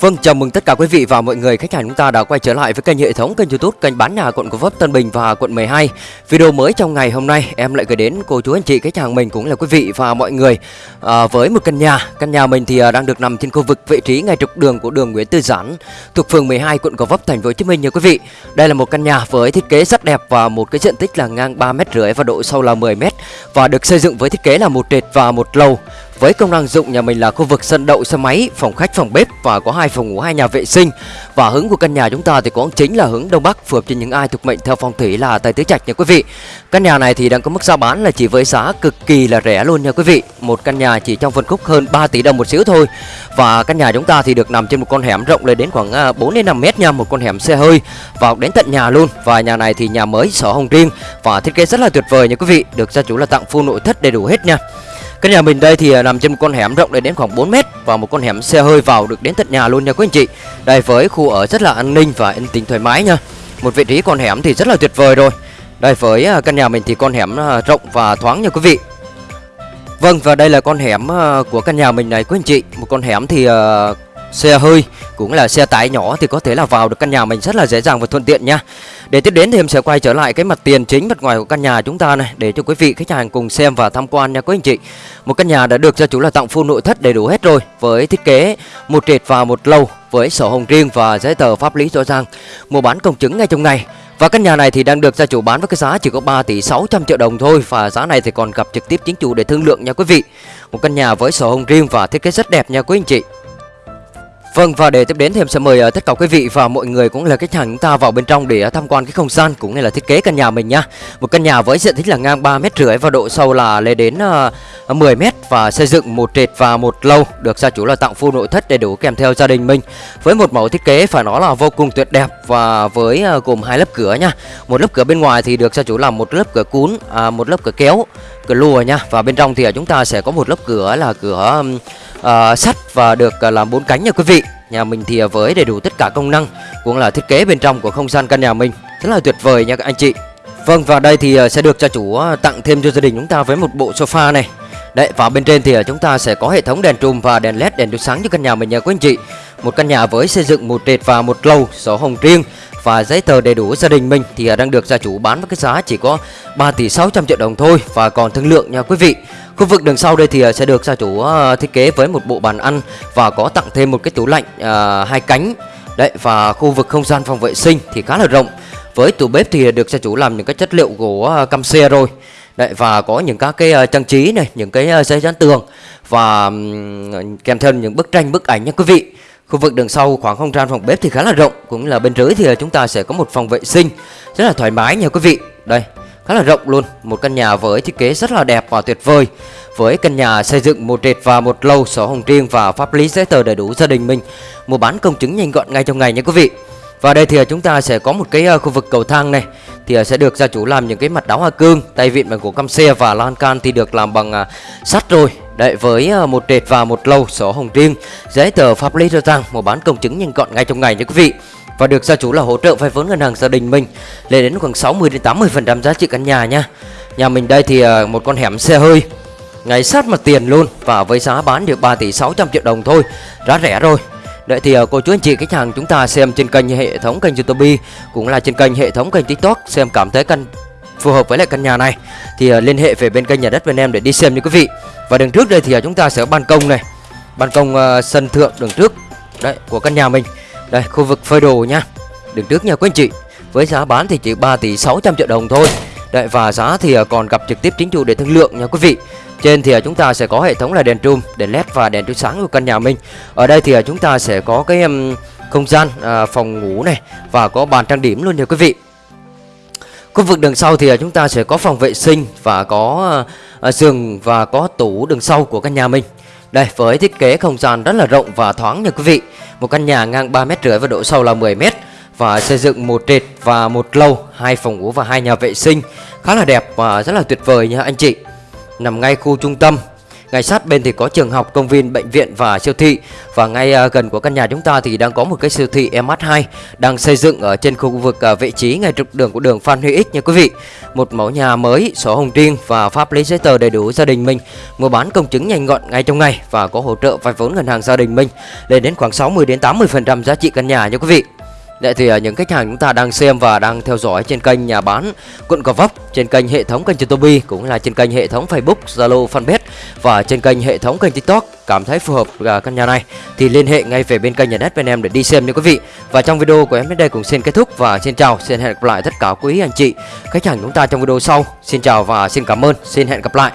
Vâng, chào mừng tất cả quý vị và mọi người khách hàng chúng ta đã quay trở lại với kênh hệ thống kênh YouTube kênh bán nhà quận Gò Vấp, Tân Bình và quận 12. Video mới trong ngày hôm nay em lại gửi đến cô chú anh chị khách hàng mình cũng là quý vị và mọi người à, với một căn nhà. Căn nhà mình thì à, đang được nằm trên khu vực vị trí ngay trục đường của đường Nguyễn Tư Giản thuộc phường 12 quận Gò Vấp thành phố Hồ Chí Minh nha quý vị. Đây là một căn nhà với thiết kế rất đẹp và một cái diện tích là ngang 3 mét rưỡi và độ sâu là 10 mét và được xây dựng với thiết kế là một trệt và một lầu. Với công năng dụng nhà mình là khu vực sân đậu xe máy, phòng khách, phòng bếp và có hai phòng ngủ, hai nhà vệ sinh. Và hướng của căn nhà chúng ta thì cũng chính là hướng đông bắc phù hợp cho những ai thuộc mệnh theo phong thủy là tài tứ trạch nha quý vị. Căn nhà này thì đang có mức giá bán là chỉ với giá cực kỳ là rẻ luôn nha quý vị. Một căn nhà chỉ trong phân khúc hơn 3 tỷ đồng một xíu thôi. Và căn nhà chúng ta thì được nằm trên một con hẻm rộng lên đến khoảng à, 4 đến 5 mét nha, một con hẻm xe hơi vào đến tận nhà luôn. Và nhà này thì nhà mới sổ hồng riêng và thiết kế rất là tuyệt vời nha quý vị. Được gia chủ là tặng full nội thất đầy đủ hết nha. Căn nhà mình đây thì à, nằm trên một con hẻm rộng đến khoảng 4 mét và một con hẻm xe hơi vào được đến tận nhà luôn nha quý anh chị. Đây với khu ở rất là an ninh và yên tĩnh thoải mái nha. Một vị trí con hẻm thì rất là tuyệt vời rồi. Đây với à, căn nhà mình thì con hẻm à, rộng và thoáng nha quý vị. Vâng và đây là con hẻm của căn nhà mình này quý anh chị. Một con hẻm thì uh, xe hơi cũng là xe tải nhỏ thì có thể là vào được căn nhà mình rất là dễ dàng và thuận tiện nha. Để tiếp đến thì em sẽ quay trở lại cái mặt tiền chính mặt ngoài của căn nhà chúng ta này, để cho quý vị khách hàng cùng xem và tham quan nha quý anh chị. Một căn nhà đã được gia chủ là tặng full nội thất đầy đủ hết rồi, với thiết kế một trệt và một lầu, với sổ hồng riêng và giấy tờ pháp lý rõ ràng. Mua bán công chứng ngay trong ngày. Và căn nhà này thì đang được gia chủ bán với cái giá chỉ có 3 tỷ 600 triệu đồng thôi, Và giá này thì còn gặp trực tiếp chính chủ để thương lượng nha quý vị Một căn nhà với sổ hồng riêng và thiết kế rất đẹp nha quý anh chị Vâng và để tiếp đến thì em sẽ mời uh, tất cả quý vị và mọi người cũng là khách hàng chúng ta vào bên trong để uh, tham quan cái không gian cũng như là thiết kế căn nhà mình nhá. Một căn nhà với diện tích là ngang 3 mét rưỡi và độ sâu là lên đến ờ, uh, 10 mét và xây dựng một trệt và một lầu được gia chủ là tặng full nội thất đầy đủ kèm theo gia đình mình. Với một mẫu thiết kế phải nói là vô cùng tuyệt đẹp và với uh, gồm hai lớp cửa nha. Một lớp cửa bên ngoài thì được gia chủ làm một lớp cửa cún, à, một lớp cửa kéo, cửa lùa nha. Và bên trong thì uh, chúng ta sẽ có một lớp cửa là cửa um, Ờ, uh, sắt và được uh, làm bốn cánh nha quý vị. Nhà mình thì ờ, với đầy đủ tất cả công năng cũng là thiết kế bên trong của không gian căn nhà mình. Rất là tuyệt vời nha các anh chị. Vâng và đây thì sẽ được gia chủ tặng thêm cho gia đình chúng ta với một bộ sofa này. Đấy và bên trên thì chúng ta sẽ có hệ thống đèn trùm và đèn led đèn chiếu sáng cho căn nhà mình nha quý anh chị. Một căn nhà với xây dựng một trệt và một lầu sổ hồng riêng và giấy tờ đầy đủ gia đình mình thì à, đang được gia chủ bán với cái giá chỉ có 3 tỷ 600 triệu đồng thôi và còn thương lượng nha quý vị Khu vực đường sau đây thì à, sẽ được gia chủ à, thiết kế với một bộ bàn ăn và có tặng thêm một cái tủ lạnh à, hai cánh. Đấy và khu vực không gian phòng vệ sinh thì khá là rộng. Với tủ bếp thì được gia chủ làm những cái chất liệu gỗ căm xe rồi. Đấy và có những các cái trang trí này, những cái giấy dán tường và kèm theo những bức tranh bức ảnh nha quý vị. Khu vực đường sau khoảng không gian phòng bếp thì khá là rộng, Cũng là bên dưới thì ờ, chúng ta sẽ có một phòng vệ sinh Rất là thoải mái nha quý vị. Đây, khá là rộng luôn, Một căn nhà với thiết kế rất là đẹp và tuyệt vời. Với căn nhà xây dựng một trệt và một lầu sổ hồng riêng và pháp lý giấy tờ đầy đủ gia đình mình, Mua bán công chứng nhanh gọn ngay trong ngày nha quý vị. Và đây thì ờ, chúng ta sẽ có một cái ờ, khu vực cầu thang này, Thì sẽ được gia chủ làm những cái mặt đá hoa cương, Tay vịn bằng gỗ căm xe và lan can thì được làm bằng sắt rồi. Đấy với ờ, một trệt và một lầu sổ hồng riêng Giấy tờ pháp lý rõ ràng Mua bán công chứng nhanh gọn ngay trong ngày nha quý vị và được gia chủ là hỗ trợ vay vốn ngân hàng gia đình mình lên đến khoảng 60 đến 80% giá trị căn nhà nha. Nhà mình đây thì ờ, một con hẻm xe hơi ngay sát mặt tiền luôn và với giá bán được 3 tỷ 600 triệu đồng thôi, giá rẻ rồi. Đấy thì ờ, cô chú anh chị khách hàng chúng ta xem trên kênh hệ thống kênh YouTube cũng là trên kênh hệ thống kênh TikTok xem cảm thấy căn phù hợp với lại căn nhà này thì uh, liên hệ về bên kênh nhà đất bên em để đi xem nha quý vị. Và đường trước đây thì uh, chúng ta sẽ có ban công này, ban công uh, sân thượng đường trước đấy của căn nhà mình. Đây khu vực phơi đồ nha đường trước nha quý anh chị Với giá bán thì chỉ 3 tỷ 600 triệu đồng thôi Đấy và giá thì uh, còn gặp trực tiếp chính chủ để thương lượng nha quý vị trên thì chúng ta sẽ có hệ thống là đèn trùm, đèn led và đèn chiếu sáng của căn nhà mình. Ở đây thì chúng ta sẽ có cái không gian phòng ngủ này và có bàn trang điểm luôn nha quý vị. Khu vực đường sau thì à, chúng ta sẽ có phòng vệ sinh và có à, giường và có tủ đường sau của căn nhà mình. Đây, với thiết kế không gian rất là rộng và thoáng nha quý vị. Một căn nhà ngang 3 mét rưỡi và độ sâu là 10 mét Và xây dựng một trệt và một lầu, hai phòng ngủ và hai nhà vệ sinh. Khá là đẹp và rất là tuyệt vời nha anh chị. Nằm ngay khu trung tâm ngay sát bên thì có trường học, công viên, bệnh viện và siêu thị. Và ngay à, gần của căn nhà chúng ta thì đang có một cái siêu thị MH2 đang xây dựng ở trên khu vực à, vị trí ngay trục đường của đường Phan Huy Ích nha quý vị. Một mẫu nhà mới, sổ hồng riêng và pháp lý giấy tờ đầy đủ gia đình mình. Mua bán công chứng nhanh gọn ngay trong ngày và có hỗ trợ vay vốn ngân hàng gia đình mình lên đến khoảng 60 đến 80% giá trị căn nhà nha quý vị. Vậy thì à, những khách hàng chúng ta đang xem và đang theo dõi trên kênh nhà bán quận Gò Vấp, trên kênh hệ thống kênh YouTube cũng là trên kênh hệ thống Facebook, Zalo, Fanpage và trên kênh hệ thống kênh TikTok cảm thấy phù hợp à, căn nhà này thì liên hệ ngay về bên kênh nhà đất bên em để đi xem nha quý vị. Và trong video của em đến đây cũng xin kết thúc và xin chào, xin hẹn gặp lại tất cả quý anh chị khách hàng chúng ta trong video sau. Xin chào và xin cảm ơn, xin hẹn gặp lại.